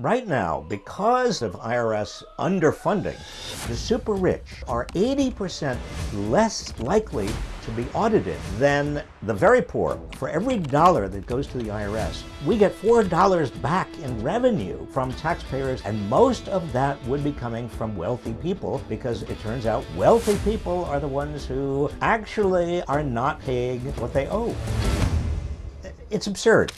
Right now, because of IRS underfunding, the super rich are 80% less likely to be audited than the very poor. For every dollar that goes to the IRS, we get $4 back in revenue from taxpayers, and most of that would be coming from wealthy people because it turns out wealthy people are the ones who actually are not paying what they owe. It's absurd.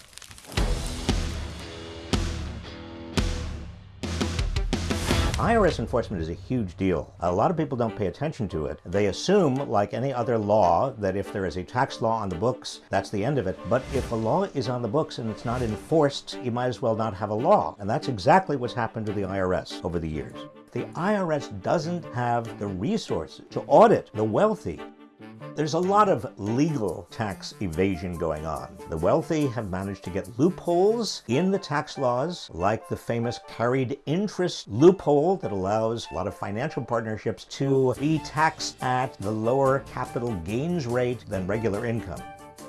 IRS enforcement is a huge deal. A lot of people don't pay attention to it. They assume, like any other law, that if there is a tax law on the books, that's the end of it. But if a law is on the books and it's not enforced, you might as well not have a law. And that's exactly what's happened to the IRS over the years. The IRS doesn't have the resources to audit the wealthy there's a lot of legal tax evasion going on. The wealthy have managed to get loopholes in the tax laws, like the famous carried interest loophole that allows a lot of financial partnerships to be taxed at the lower capital gains rate than regular income.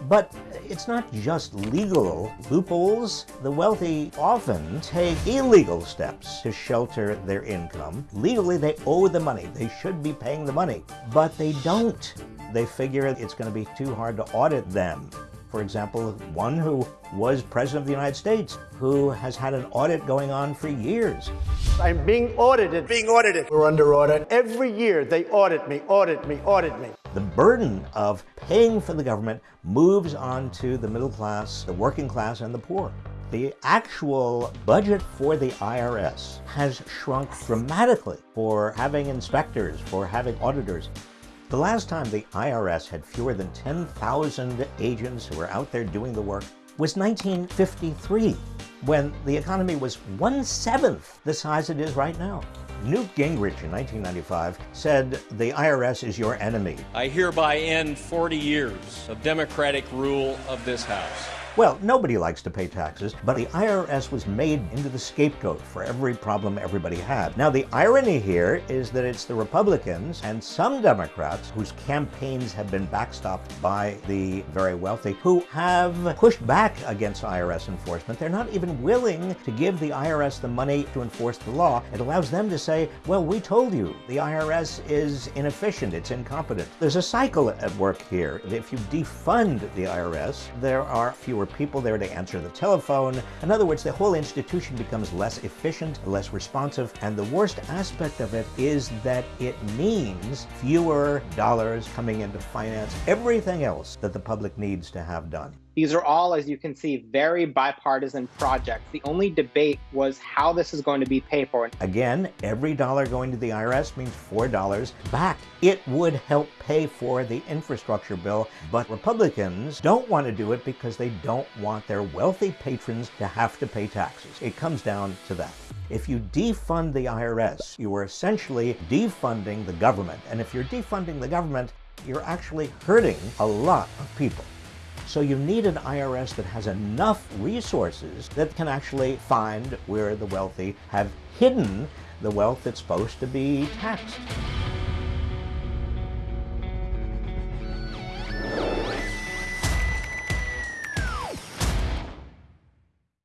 But it's not just legal loopholes. The wealthy often take illegal steps to shelter their income. Legally, they owe the money. They should be paying the money, but they don't. They figure it's going to be too hard to audit them. For example, one who was President of the United States, who has had an audit going on for years. I'm being audited. Being audited. We're under audit. Every year they audit me, audit me, audit me. The burden of paying for the government moves on to the middle class, the working class, and the poor. The actual budget for the IRS has shrunk dramatically for having inspectors, for having auditors. The last time the IRS had fewer than 10,000 agents who were out there doing the work was 1953, when the economy was one-seventh the size it is right now. Newt Gingrich in 1995 said, the IRS is your enemy. I hereby end 40 years of Democratic rule of this House. Well, nobody likes to pay taxes, but the IRS was made into the scapegoat for every problem everybody had. Now, the irony here is that it's the Republicans and some Democrats whose campaigns have been backstopped by the very wealthy who have pushed back against IRS enforcement. They're not even willing to give the IRS the money to enforce the law. It allows them to say, well, we told you the IRS is inefficient, it's incompetent. There's a cycle at work here. If you defund the IRS, there are fewer fewer people there to answer the telephone. In other words, the whole institution becomes less efficient, less responsive, and the worst aspect of it is that it means fewer dollars coming into finance everything else that the public needs to have done. These are all, as you can see, very bipartisan projects. The only debate was how this is going to be paid for. Again, every dollar going to the IRS means $4 back. It would help pay for the infrastructure bill, but Republicans don't want to do it because they don't want their wealthy patrons to have to pay taxes. It comes down to that. If you defund the IRS, you are essentially defunding the government. And if you're defunding the government, you're actually hurting a lot of people. So you need an IRS that has enough resources that can actually find where the wealthy have hidden the wealth that's supposed to be taxed.